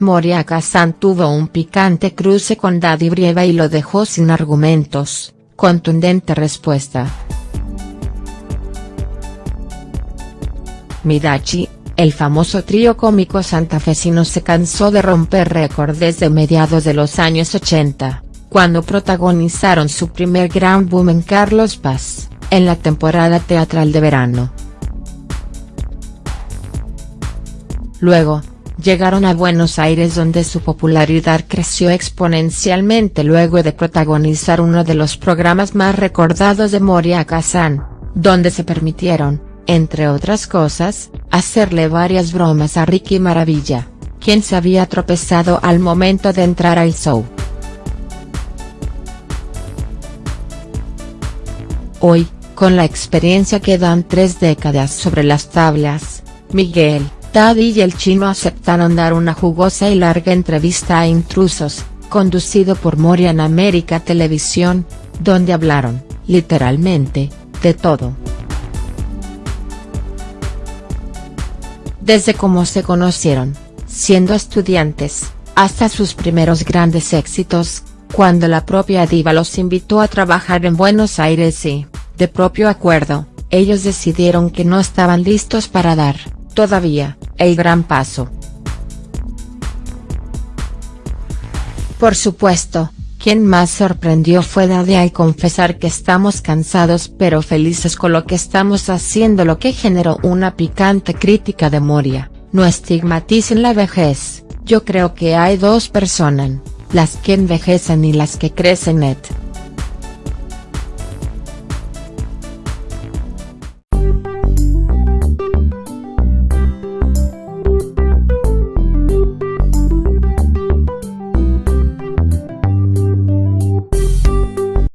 Moria Kazan tuvo un picante cruce con Daddy Brieva y lo dejó sin argumentos, contundente respuesta. Midachi, el famoso trío cómico santafesino se cansó de romper récords desde mediados de los años 80, cuando protagonizaron su primer gran boom en Carlos Paz, en la temporada teatral de verano. Luego, llegaron a Buenos Aires donde su popularidad creció exponencialmente luego de protagonizar uno de los programas más recordados de Moria Kazan, donde se permitieron, entre otras cosas, hacerle varias bromas a Ricky Maravilla, quien se había tropezado al momento de entrar al show. Hoy, con la experiencia que dan tres décadas sobre las tablas, Miguel, Taddy y el chino aceptaron dar una jugosa y larga entrevista a Intrusos, conducido por Moria en América Televisión, donde hablaron, literalmente, de todo. Desde cómo se conocieron, siendo estudiantes, hasta sus primeros grandes éxitos, cuando la propia diva los invitó a trabajar en Buenos Aires y, de propio acuerdo, ellos decidieron que no estaban listos para dar todavía, el gran paso. Por supuesto, quien más sorprendió fue Daddy al confesar que estamos cansados pero felices con lo que estamos haciendo lo que generó una picante crítica de Moria, no estigmaticen la vejez, yo creo que hay dos personas, las que envejecen y las que crecen net.